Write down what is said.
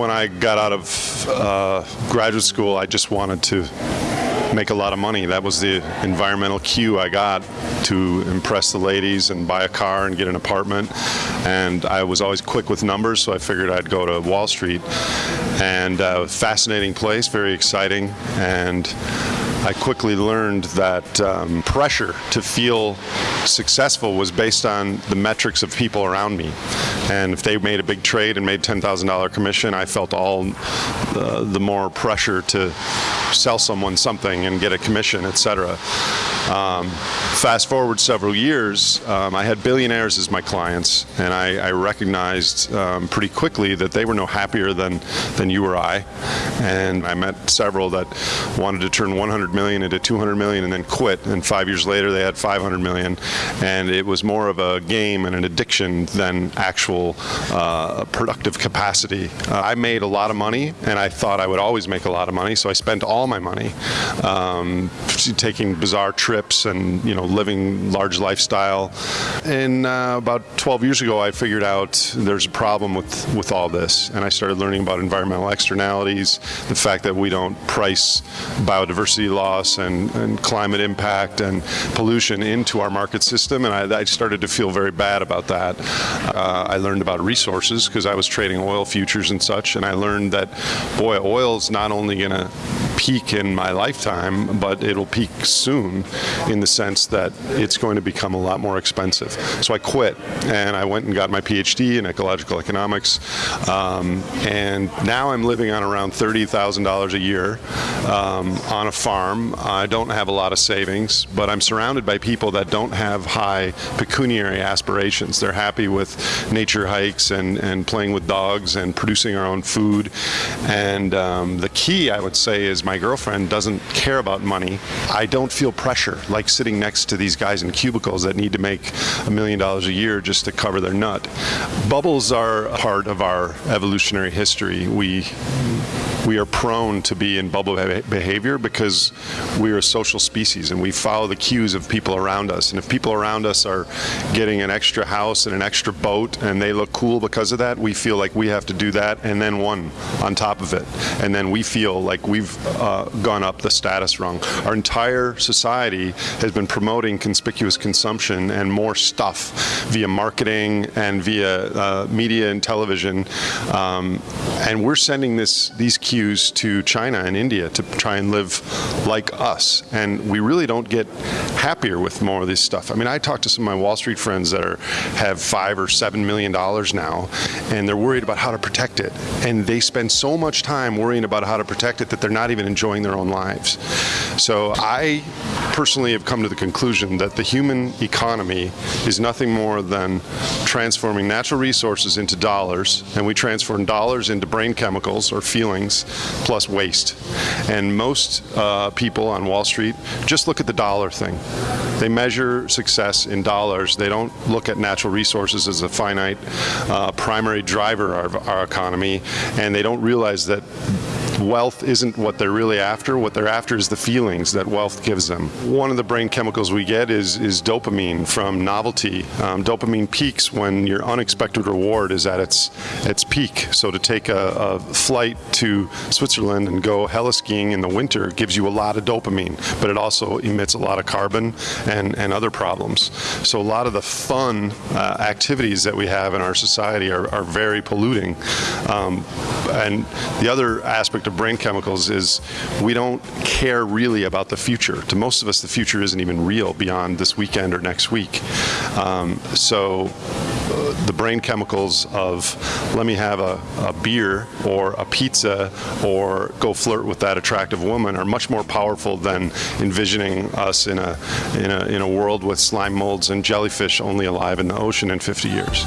When I got out of uh, graduate school, I just wanted to make a lot of money. That was the environmental cue I got to impress the ladies and buy a car and get an apartment. And I was always quick with numbers, so I figured I'd go to Wall Street. And uh, fascinating place, very exciting. And I quickly learned that um, pressure to feel successful was based on the metrics of people around me. And if they made a big trade and made $10,000 commission, I felt all uh, the more pressure to sell someone something and get a commission, etc. Um, fast forward several years, um, I had billionaires as my clients, and I, I recognized um, pretty quickly that they were no happier than, than you or I. And I met several that wanted to turn 100 million into 200 million and then quit. And five years later, they had 500 million. And it was more of a game and an addiction than actual uh, productive capacity. Uh, I made a lot of money, and I thought I would always make a lot of money, so I spent all my money um, taking bizarre trips and you know living large lifestyle. And uh, about 12 years ago, I figured out there's a problem with with all this, and I started learning about environmental externalities, the fact that we don't price biodiversity loss and, and climate impact and pollution into our market system, and I, I started to feel very bad about that. Uh, I learned about resources because I was trading oil futures and such, and I learned that, boy, oil is not only going to peak in my lifetime, but it'll peak soon in the sense that it's going to become a lot more expensive. So I quit and I went and got my PhD in ecological economics. Um, and now I'm living on around $30,000 a year um, on a farm. I don't have a lot of savings, but I'm surrounded by people that don't have high pecuniary aspirations. They're happy with nature hikes and, and playing with dogs and producing our own food. And um, the key, I would say, is my girlfriend doesn't care about money. I don't feel pressure like sitting next to these guys in cubicles that need to make a million dollars a year just to cover their nut. Bubbles are part of our evolutionary history. We we are prone to be in bubble behavior because we are a social species and we follow the cues of people around us. And if people around us are getting an extra house and an extra boat and they look cool because of that, we feel like we have to do that and then one on top of it. And then we feel like we've uh, gone up the status rung. Our entire society has been promoting conspicuous consumption and more stuff via marketing and via uh, media and television. Um, and we're sending this these cues to China and India to try and live like us. And we really don't get happier with more of this stuff. I mean, I talk to some of my Wall Street friends that are have five or seven million dollars now, and they're worried about how to protect it. And they spend so much time worrying about how to protect it that they're not even enjoying their own lives. So I personally have come to the conclusion that the human economy is nothing more than transforming natural resources into dollars, and we transform dollars into brain chemicals or feelings plus waste. And most uh, people on Wall Street just look at the dollar thing. They measure success in dollars. They don't look at natural resources as a finite uh, primary driver of our economy, and they don't realize that wealth isn't what they're really after. What they're after is the feelings that wealth gives them. One of the brain chemicals we get is, is dopamine from novelty. Um, dopamine peaks when your unexpected reward is at its, its peak. So to take a, a flight to Switzerland and go heli-skiing in the winter gives you a lot of dopamine, but it also emits a lot of carbon and, and other problems. So a lot of the fun uh, activities that we have in our society are, are very polluting. Um, and the other aspect of brain chemicals is we don't care really about the future. To most of us, the future isn't even real beyond this weekend or next week. Um, so uh, the brain chemicals of let me have a, a, beer or a pizza or go flirt with that attractive woman are much more powerful than envisioning us in a, in a, in a world with slime molds and jellyfish only alive in the ocean in 50 years.